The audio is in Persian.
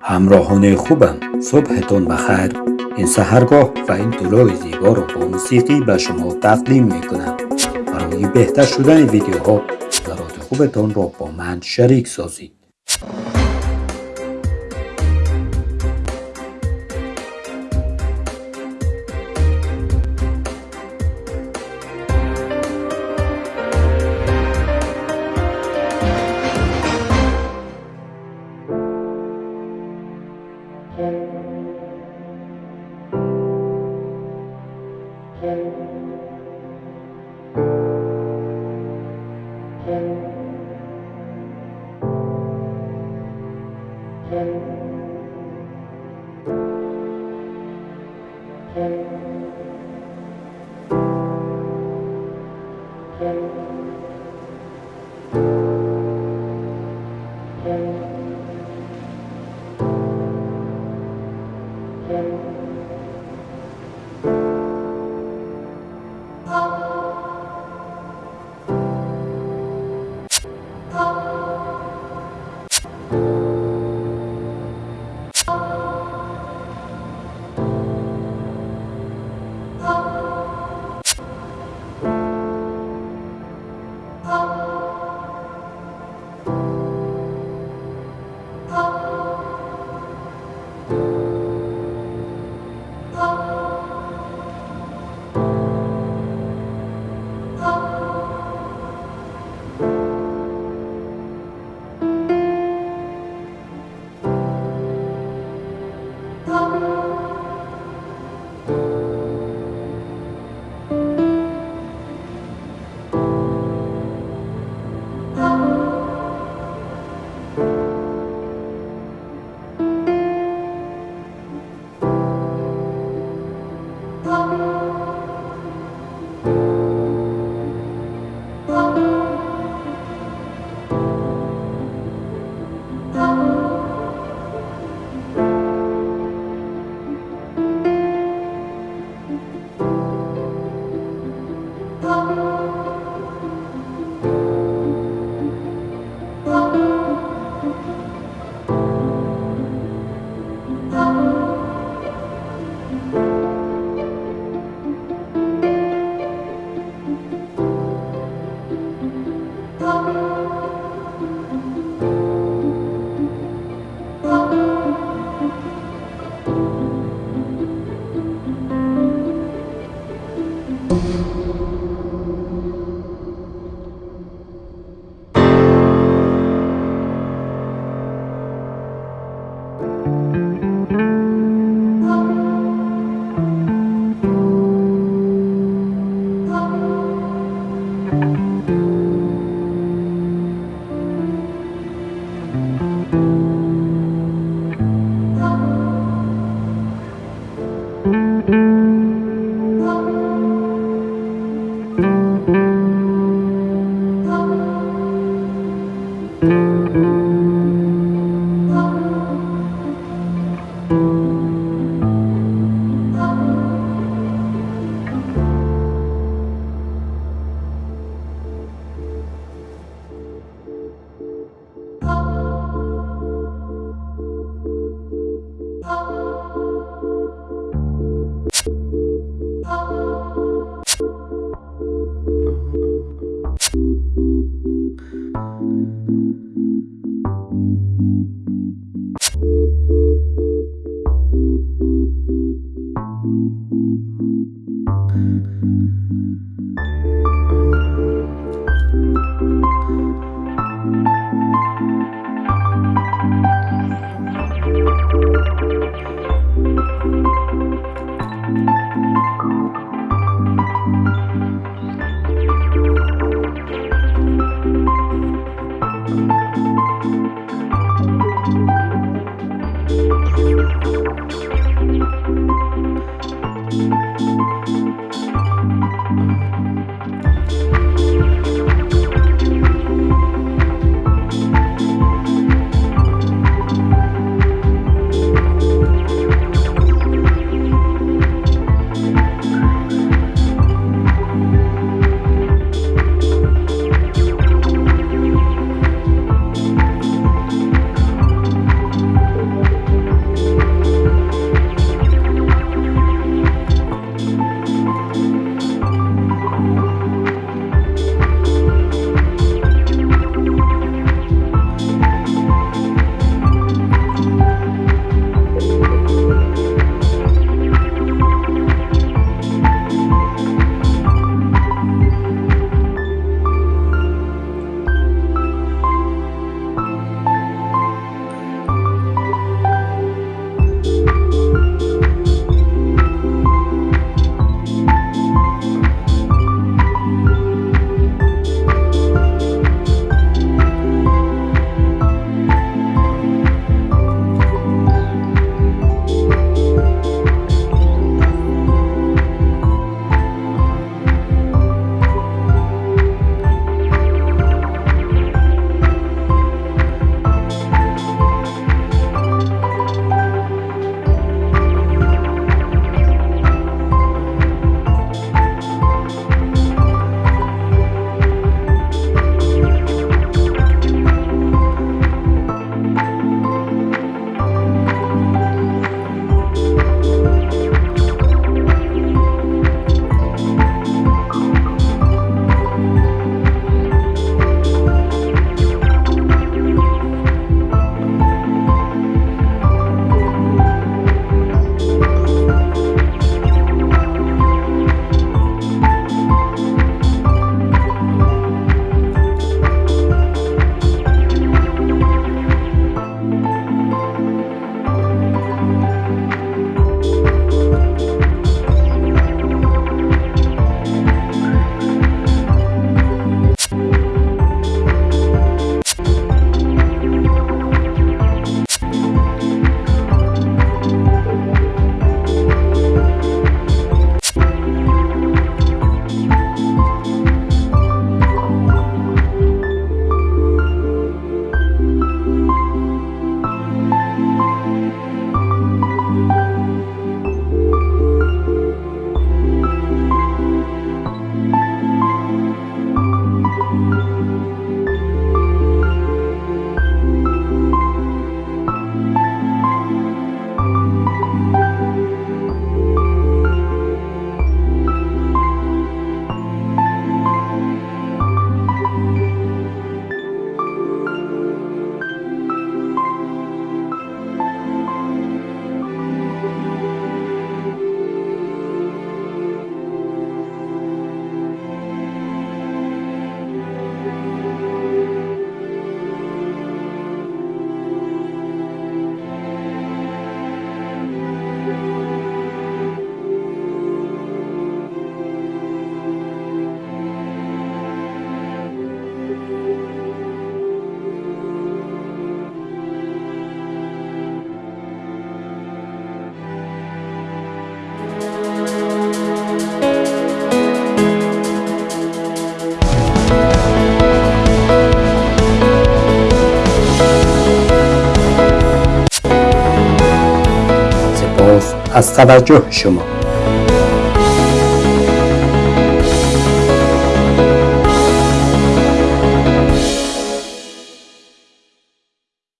همراهان خوبم. صبحتون بخیر. این سهرگاه و این طلوع زیبا رو با موسیقی به شما تقدیم می‌کنم. برای بهتر شدن ویدیوها نظرات خوبتان را با من شریک سازید. Oh. از توجه شما.